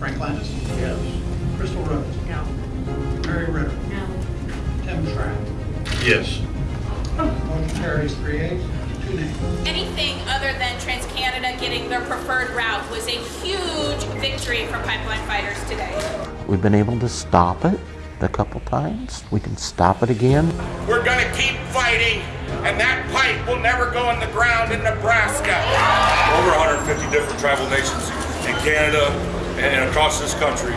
Frank Landis. Yes. Crystal Rhodes. No. Mary Ridder. No. Tim Schram. Yes. Motion carries three ayes, two nays. Anything other than TransCanada getting their preferred route was a huge victory for pipeline fighters today. We've been able to stop it a couple times. We can stop it again. We're gonna keep fighting, and that pipe will never go in the ground in Nebraska. over 150 different tribal nations in Canada and across this country.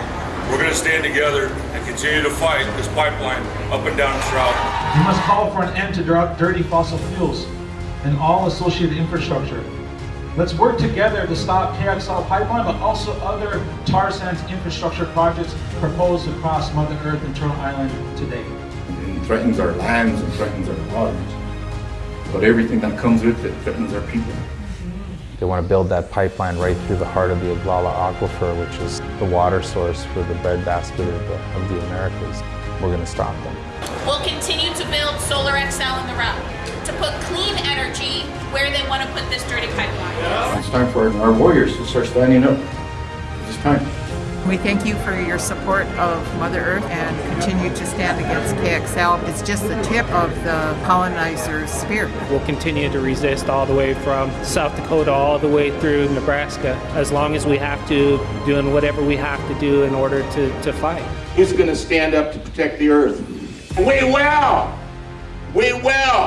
We're going to stand together and continue to fight this pipeline up and down this route. We must call for an end to dir- dirty fossil fuels and all associated infrastructure. Let's work together to stop KXL pipeline, but also other tar sands infrastructure projects proposed across Mother Earth and Turtle Island today. It threatens our lands and threatens our waters. But everything that comes with it threatens our people. They want to build that pipeline right through the heart of the Ogallala Aquifer, which is the water source for the breadbasket of the, of the Americas. We're going to stop them. We'll continue to build Solar XL in the route to put clean energy where they want to put this dirty pipeline. It's time for our warriors to start standing up. It's time. We thank you for your support of Mother Earth and continue to stand against KXL. It's just the tip of the colonizer's spear. We'll continue to resist all the way from South Dakota all the way through Nebraska as long as we have to, doing whatever we have to do in order to, to fight. Who's gonna stand up to protect the earth? We will! We will!